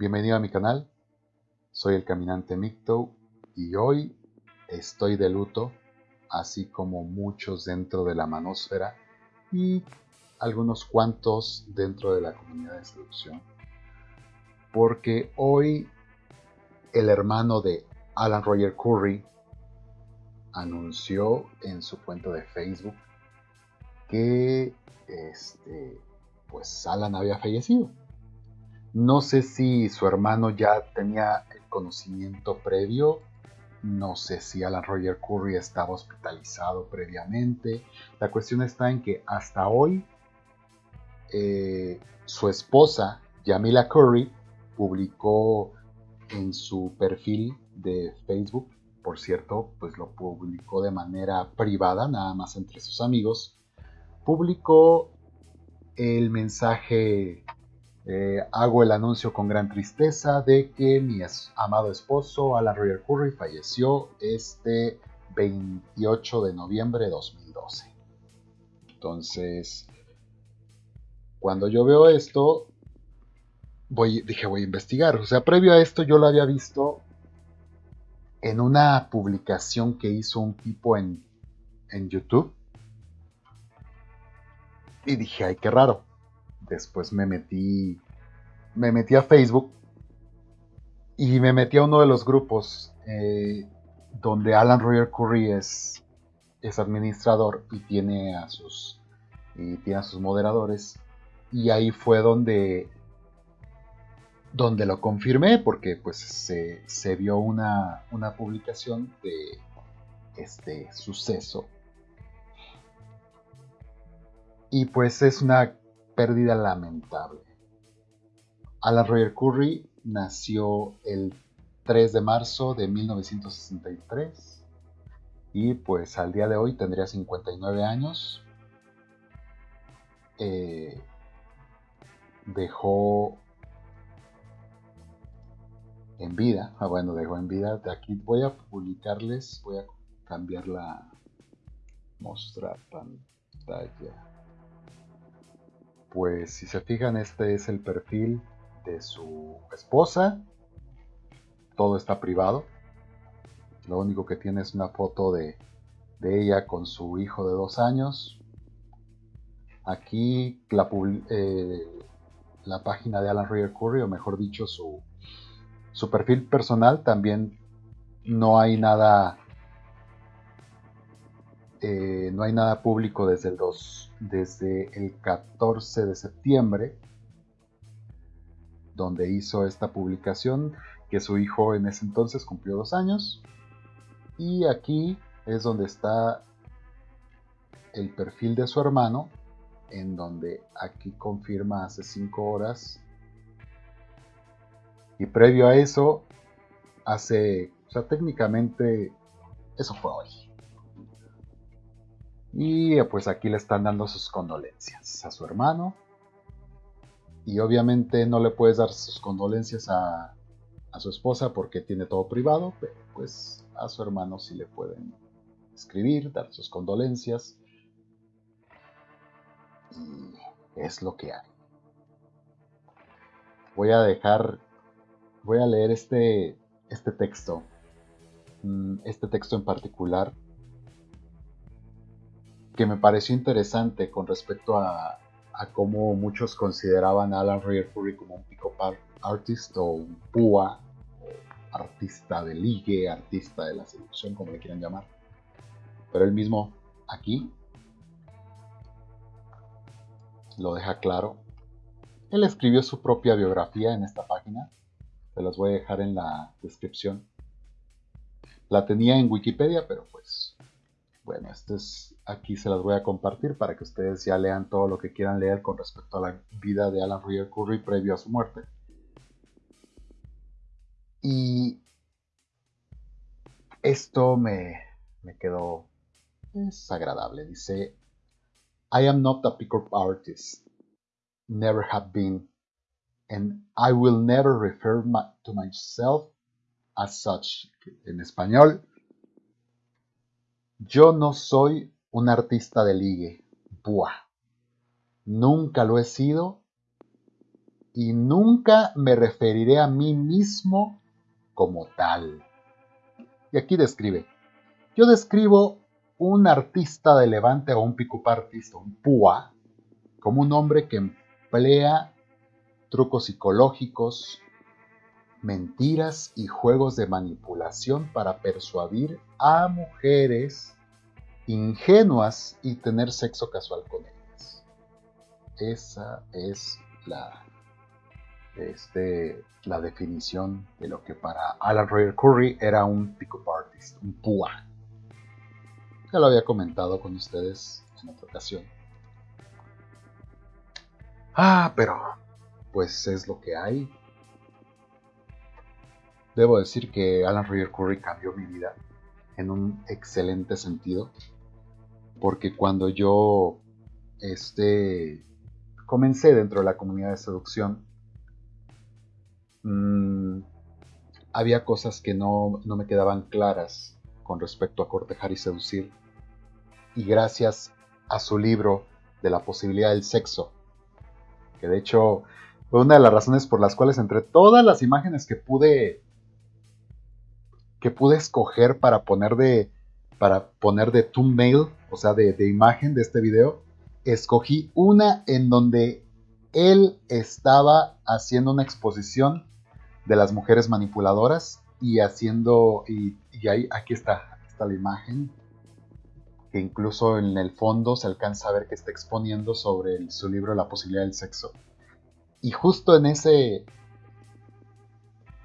Bienvenido a mi canal, soy el caminante Micto y hoy estoy de luto, así como muchos dentro de la manósfera y algunos cuantos dentro de la comunidad de seducción. Porque hoy el hermano de Alan Roger Curry anunció en su cuenta de Facebook que este, pues Alan había fallecido. No sé si su hermano ya tenía el conocimiento previo, no sé si Alan Roger Curry estaba hospitalizado previamente. La cuestión está en que hasta hoy eh, su esposa, Yamila Curry, publicó en su perfil de Facebook, por cierto, pues lo publicó de manera privada, nada más entre sus amigos, publicó el mensaje, eh, hago el anuncio con gran tristeza de que mi amado esposo, Alan Roger Curry, falleció este 28 de noviembre de 2012. Entonces, cuando yo veo esto, voy, dije voy a investigar. O sea, previo a esto yo lo había visto en una publicación que hizo un tipo en, en YouTube y dije, ay, qué raro. Después me metí, me metí a Facebook y me metí a uno de los grupos eh, donde Alan Roger Curry es, es administrador y tiene a sus y tiene a sus moderadores. Y ahí fue donde donde lo confirmé porque pues se, se vio una, una publicación de este suceso. Y pues es una pérdida lamentable. Alan Roger Curry nació el 3 de marzo de 1963 y pues al día de hoy tendría 59 años. Eh, dejó en vida, ah, bueno, dejó en vida, aquí voy a publicarles, voy a cambiar la mostrar pantalla pues si se fijan este es el perfil de su esposa. Todo está privado. Lo único que tiene es una foto de, ella con su hijo de dos años. Aquí la, eh, página de Alan Roger Curry, o mejor dicho, su perfil personal también no hay nada eh, no hay nada público desde el, 2, desde el 14 de septiembre, donde hizo esta publicación, que su hijo en ese entonces cumplió dos años. Y aquí es donde está el perfil de su hermano, en donde aquí confirma hace cinco horas. Y previo a eso, hace, o sea, técnicamente, eso fue hoy. Y pues aquí le están dando sus condolencias a su hermano. Y obviamente no le puedes dar sus condolencias a, su esposa porque tiene todo privado, pero pues a su hermano sí le pueden escribir, dar sus condolencias. Y es lo que hay. Voy a dejar, voy a leer este, este texto, mm, este texto en particular que me pareció interesante con respecto a, cómo muchos consideraban a Alan Curry como un pick-up artist o un púa, o artista de ligue, artista de la seducción, como le quieran llamar. Pero él mismo aquí lo deja claro. Él escribió su propia biografía en esta página, se las voy a dejar en la descripción. La tenía en Wikipedia, pero pues bueno, esto es, aquí se las voy a compartir para que ustedes ya lean todo lo que quieran leer con respecto a la vida de Alan Roger Curry previo a su muerte. Y esto me, me quedó desagradable. Dice, I am not a pickup artist, never have been, and I will never refer to myself as such. En español, yo no soy un artista de ligue. Buah. Nunca lo he sido y nunca me referiré a mí mismo como tal. Y aquí describe, yo describo un artista de levante o un pick-up artist un púa como un hombre que emplea trucos psicológicos, mentiras y juegos de manipulación para persuadir a mujeres ingenuas y tener sexo casual con ellas. Esa es la, este, la definición de lo que para Alan Roger Curry era un pick-up artist, un púa. Ya lo había comentado con ustedes en otra ocasión. Ah, pero pues es lo que hay. Debo decir que Alan Roger Curry cambió mi vida en un excelente sentido. Porque cuando yo este, comencé dentro de la comunidad de seducción, mmm, había cosas que no, no me quedaban claras con respecto a cortejar y seducir. Y gracias a su libro de la posibilidad del sexo, que de hecho fue una de las razones por las cuales entre todas las imágenes que pude que pude escoger para poner de para poner de thumbnail, o sea, de, de imagen de este video, escogí una en donde él estaba haciendo una exposición de las mujeres manipuladoras y haciendo y, ahí aquí está, está la imagen que incluso en el fondo se alcanza a ver que está exponiendo sobre su libro La posibilidad del sexo. Y justo en ese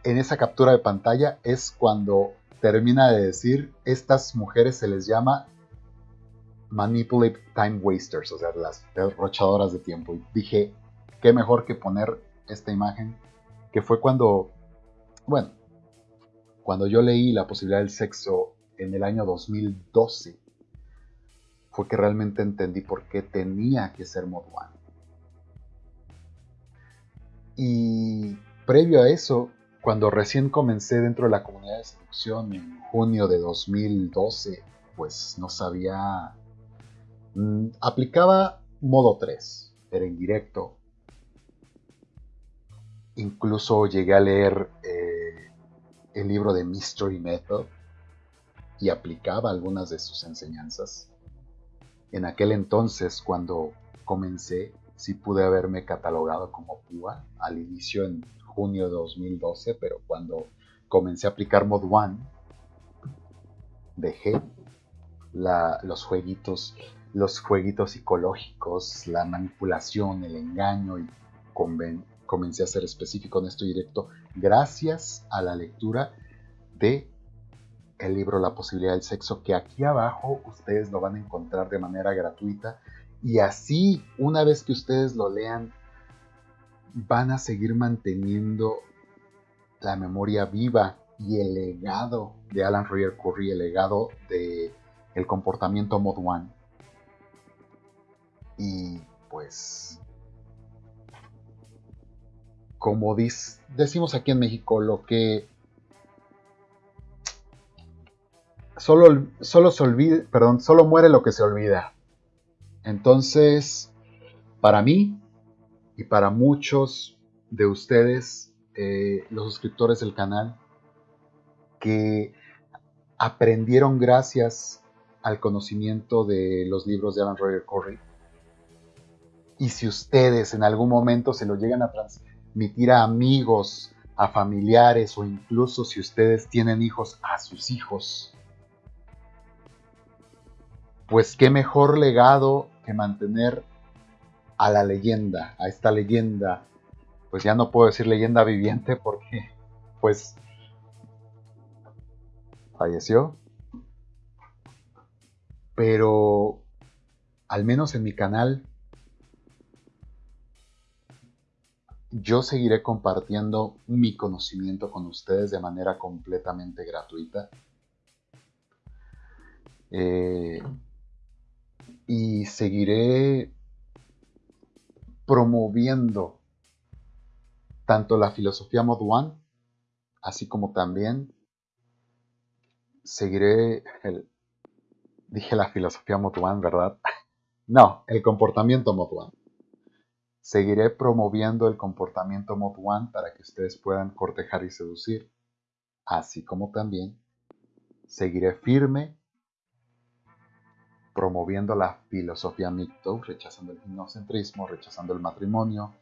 en esa captura de pantalla es cuando termina de decir, estas mujeres se les llama manipulative time wasters, o sea, las derrochadoras de tiempo. Y dije, qué mejor que poner esta imagen, que fue cuando, bueno, cuando yo leí la posibilidad del sexo en el año 2012, fue que realmente entendí por qué tenía que ser Mod One. Y previo a eso, cuando recién comencé dentro de la comunidad de seducción en junio de 2012, pues no sabía... Mm, aplicaba modo 3, era indirecto. Incluso llegué a leer eh, el libro de Mystery Method y aplicaba algunas de sus enseñanzas. En aquel entonces, cuando comencé, sí pude haberme catalogado como púa al inicio en junio de 2012, pero cuando comencé a aplicar Mod One, dejé los jueguitos, los jueguitos psicológicos, la manipulación, el engaño y comencé a ser específico en esto directo gracias a la lectura de el libro La posibilidad del sexo que aquí abajo ustedes lo van a encontrar de manera gratuita. Y así, una vez que ustedes lo lean, van a seguir manteniendo la memoria viva y el legado de Alan Roger Curry, el legado de el comportamiento Mod One. Y pues, como decimos aquí en México, lo que solo, solo se olvida, perdón, solo muere lo que se olvida. Entonces, para mí y para muchos de ustedes, eh, los suscriptores del canal, que aprendieron gracias al conocimiento de los libros de Alan Roger Corey, y si ustedes en algún momento se lo llegan a transmitir a amigos, a familiares o incluso si ustedes tienen hijos, a sus hijos, pues qué mejor legado que mantener a la leyenda, a esta leyenda, pues ya no puedo decir leyenda viviente porque pues falleció. Pero al menos en mi canal yo seguiré compartiendo mi conocimiento con ustedes de manera completamente gratuita. Eh, y seguiré promoviendo tanto la filosofía Mod One, así como también seguiré el, dije la filosofía Mod One, ¿verdad? No, el comportamiento Mod One. Seguiré promoviendo el comportamiento Mod One para que ustedes puedan cortejar y seducir, así como también seguiré firme promoviendo la filosofía MGTOW, rechazando el ginocentrismo, rechazando el matrimonio,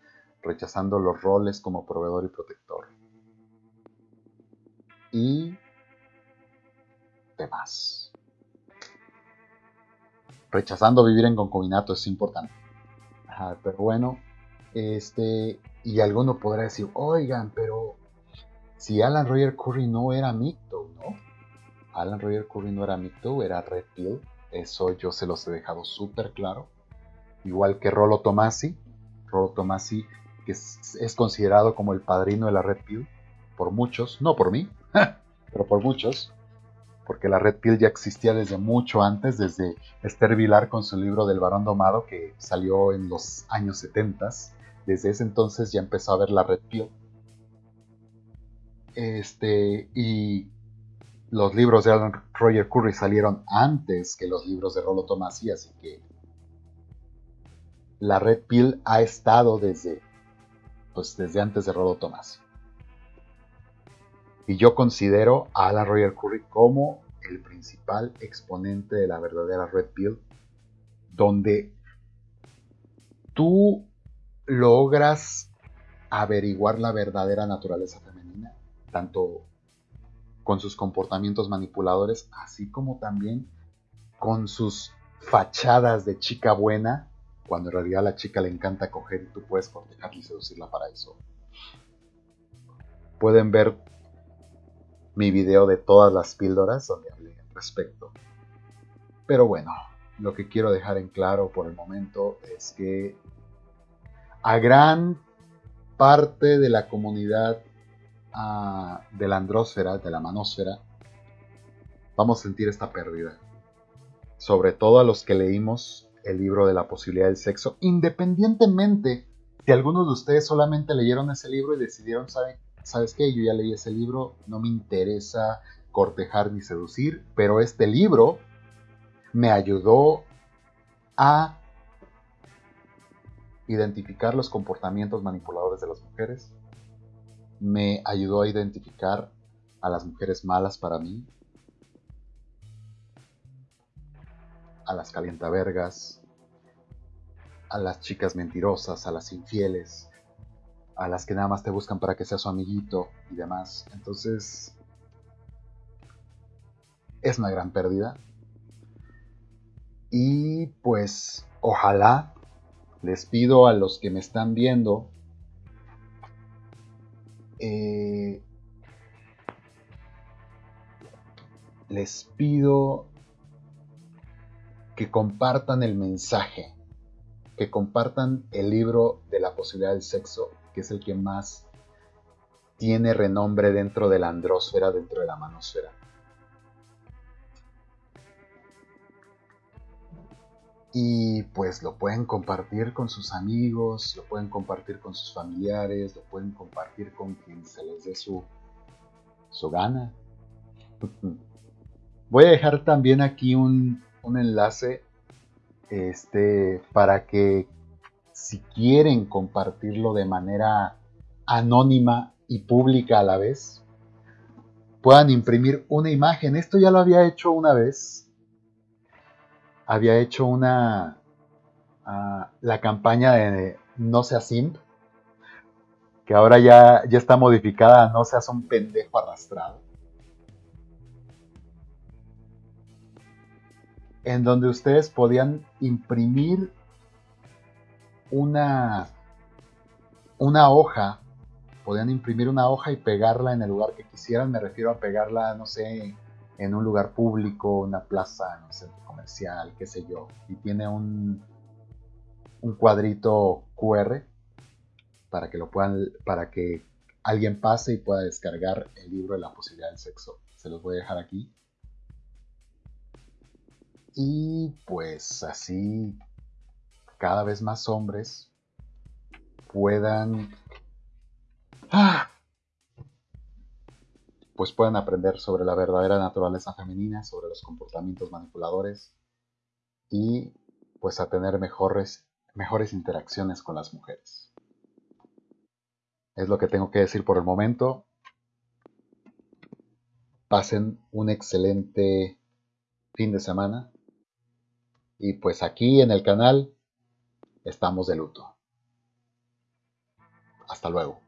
rechazando los roles como proveedor y protector. Y demás. Rechazando vivir en concubinato es importante. pero bueno, este, y alguno podrá decir, oigan, pero si Alan Roger Curry no era MGTOW, ¿no? Alan Roger Curry no era MGTOW, era Red Pill eso yo se los he dejado súper claro. Igual que Rolo Tomasi. Rolo Tomasi, que es, considerado como el padrino de la Red Pill por muchos, no por mí, pero por muchos, porque la Red Pill ya existía desde mucho antes, desde Esther Vilar con su libro del varón domado que salió en los años 70. Desde ese entonces ya empezó a ver la Red Pill. Este, y los libros de Alan Roger Curry salieron antes que los libros de Rollo Tomasi, así que la Red Pill ha estado desde, pues desde antes de Rollo Tomasi. Y yo considero a Alan Roger Curry como el principal exponente de la verdadera Red Pill, donde tú logras averiguar la verdadera naturaleza femenina, tanto con sus comportamientos manipuladores, así como también con sus fachadas de chica buena, cuando en realidad a la chica le encanta coger y tú puedes cortejarla y seducirla para eso. Pueden ver mi video de todas las píldoras donde hablé al respecto. Pero bueno, lo que quiero dejar en claro por el momento es que a gran parte de la comunidad de la andrósfera, de la manósfera, vamos a sentir esta pérdida. Sobre todo a los que leímos el libro de la posibilidad del sexo, independientemente si algunos de ustedes solamente leyeron ese libro y decidieron, ¿saben? ¿sabes qué? Yo ya leí ese libro, no me interesa cortejar ni seducir, pero este libro me ayudó a identificar los comportamientos manipuladores de las mujeres, me ayudó a identificar a las mujeres malas para mí, a las calientavergas, a las chicas mentirosas, a las infieles, a las que nada más te buscan para que seas su amiguito y demás. Entonces, es una gran pérdida. Y pues, ojalá les pido a los que me están viendo eh, les pido que compartan el mensaje, que compartan el libro de la posibilidad del sexo, que es el que más tiene renombre dentro de la andrósfera, dentro de la manosfera. Y pues lo pueden compartir con sus amigos, lo pueden compartir con sus familiares, lo pueden compartir con quien se les dé su, su gana. Voy a dejar también aquí un, un enlace este, para que si quieren compartirlo de manera anónima y pública a la vez, puedan imprimir una imagen. Esto ya lo había hecho una vez había hecho una ah, la campaña de No seas simp, que ahora ya, ya está modificada a No seas un pendejo arrastrado. En donde ustedes podían imprimir una, una hoja, podían imprimir una hoja y pegarla en el lugar que quisieran. Me refiero a pegarla, no sé, en un lugar público, una plaza, en un centro comercial, qué sé yo, y tiene un, un cuadrito QR para que lo puedan, para que alguien pase y pueda descargar el libro de la posibilidad del sexo. Se los voy a dejar aquí. Y pues así cada vez más hombres puedan ¡Ah! Pues puedan aprender sobre la verdadera naturaleza femenina, sobre los comportamientos manipuladores y pues a tener mejores mejores interacciones con las mujeres. Es lo que tengo que decir por el momento. Pasen un excelente fin de semana. Y pues aquí en el canal estamos de luto. Hasta luego.